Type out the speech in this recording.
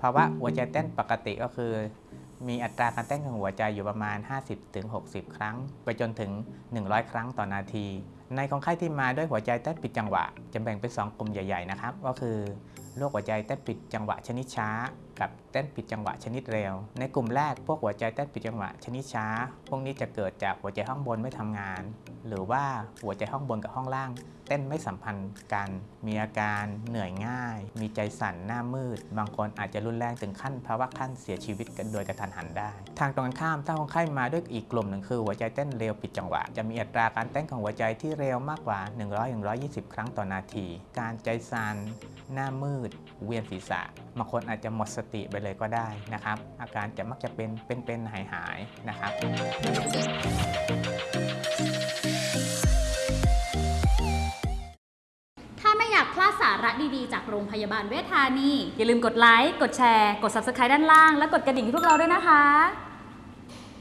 ภาวะหัวใจเต้นปกติก็คือ มีอัตราการเต้นของหัวใจอยู่ประมาณ 50-60 ครั้ง ไปจนถึง 100 ครั้งต่อนาที ในคนไข้ที่มาด้วยหัวใจเต้นผิดจังหวะ จะแบ่งเป็น 2 กลุ่มใหญ่ ๆ นะครับ ก็คือ โรคหัวใจเต้นผิดจังหวะชนิดช้า กับเต้นผิดจังหวะชนิดเร็ว ในกลุ่มแรกพวกหัวใจเต้นผิดจังหวะชนิดช้า พวกนี้จะเกิดจากหัวใจห้องบนไม่ทำงาน หรือว่าหัวใจห้องบนกับห้องล่าง เต้นไม่สัมพันธ์กัน มีอาการเหนื่อยง่าย มีใจสั่นหน้ามืด บางคนอาจจะรุนแรงถึงขั้นภาวะขั้นเสียชีวิตกันโดยกระทันหันได้ ทางตรงกันข้ามถ้าคนไข้มาด้วยอีกกลุ่มหนึ่งคือหัวใจเต้นเร็วผิดจังหวะ จะมีอัตราการเต้นของหัวใจที่เร็วมากกว่า 100-120 ครั้งต่อนาที การใจสั่นหน้ามืดเวียนศีรษะบางคนอาจจะหมดสติไปเลยก็ได้นะครับ อาการจะมักจะเป็นเป็นๆหายๆนะครับถ้าไม่อยากพลาดสาระดีๆ จากโรงพยาบาลเวชธานี อย่าลืมกดไลค์ กดแชร์ กด Subscribe ด้านล่าง และกดกระดิ่งให้พวกเราด้วยนะคะ